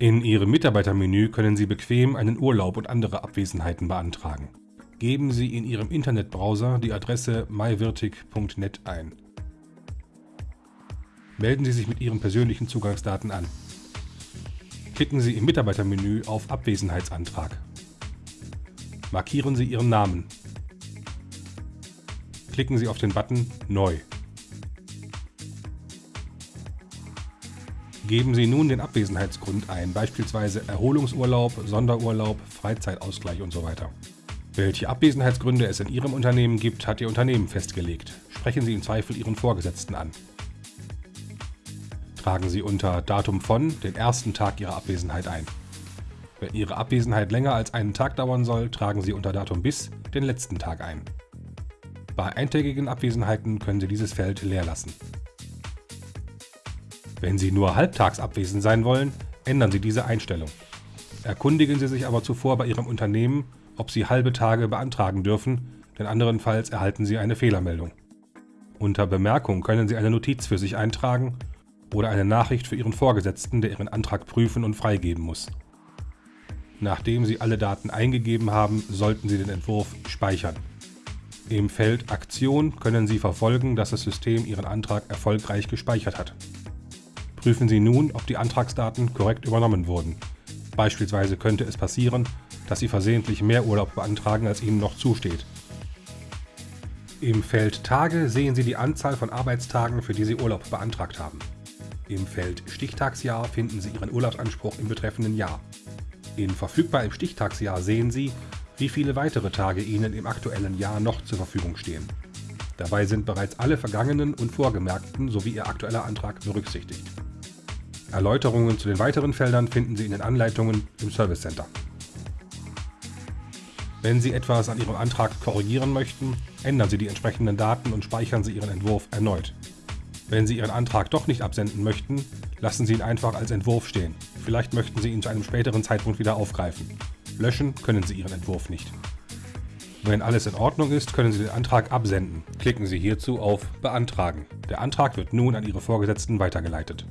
In Ihrem Mitarbeitermenü können Sie bequem einen Urlaub und andere Abwesenheiten beantragen. Geben Sie in Ihrem Internetbrowser die Adresse mywirtig.net ein. Melden Sie sich mit Ihren persönlichen Zugangsdaten an. Klicken Sie im Mitarbeitermenü auf Abwesenheitsantrag. Markieren Sie Ihren Namen. Klicken Sie auf den Button Neu. Geben Sie nun den Abwesenheitsgrund ein, beispielsweise Erholungsurlaub, Sonderurlaub, Freizeitausgleich und so weiter. Welche Abwesenheitsgründe es in Ihrem Unternehmen gibt, hat Ihr Unternehmen festgelegt. Sprechen Sie im Zweifel Ihren Vorgesetzten an. Tragen Sie unter Datum von den ersten Tag Ihrer Abwesenheit ein. Wenn Ihre Abwesenheit länger als einen Tag dauern soll, tragen Sie unter Datum bis den letzten Tag ein. Bei eintägigen Abwesenheiten können Sie dieses Feld leer lassen. Wenn Sie nur halbtags abwesend sein wollen, ändern Sie diese Einstellung. Erkundigen Sie sich aber zuvor bei Ihrem Unternehmen, ob Sie halbe Tage beantragen dürfen, denn anderenfalls erhalten Sie eine Fehlermeldung. Unter Bemerkung können Sie eine Notiz für sich eintragen oder eine Nachricht für Ihren Vorgesetzten, der Ihren Antrag prüfen und freigeben muss. Nachdem Sie alle Daten eingegeben haben, sollten Sie den Entwurf speichern. Im Feld Aktion können Sie verfolgen, dass das System Ihren Antrag erfolgreich gespeichert hat. Prüfen Sie nun, ob die Antragsdaten korrekt übernommen wurden. Beispielsweise könnte es passieren, dass Sie versehentlich mehr Urlaub beantragen, als Ihnen noch zusteht. Im Feld Tage sehen Sie die Anzahl von Arbeitstagen, für die Sie Urlaub beantragt haben. Im Feld Stichtagsjahr finden Sie Ihren Urlaubsanspruch im betreffenden Jahr. In Verfügbar im Stichtagsjahr sehen Sie, wie viele weitere Tage Ihnen im aktuellen Jahr noch zur Verfügung stehen. Dabei sind bereits alle vergangenen und vorgemerkten sowie Ihr aktueller Antrag berücksichtigt. Erläuterungen zu den weiteren Feldern finden Sie in den Anleitungen im Service Center. Wenn Sie etwas an Ihrem Antrag korrigieren möchten, ändern Sie die entsprechenden Daten und speichern Sie Ihren Entwurf erneut. Wenn Sie Ihren Antrag doch nicht absenden möchten, lassen Sie ihn einfach als Entwurf stehen. Vielleicht möchten Sie ihn zu einem späteren Zeitpunkt wieder aufgreifen. Löschen können Sie Ihren Entwurf nicht. Wenn alles in Ordnung ist, können Sie den Antrag absenden. Klicken Sie hierzu auf Beantragen. Der Antrag wird nun an Ihre Vorgesetzten weitergeleitet.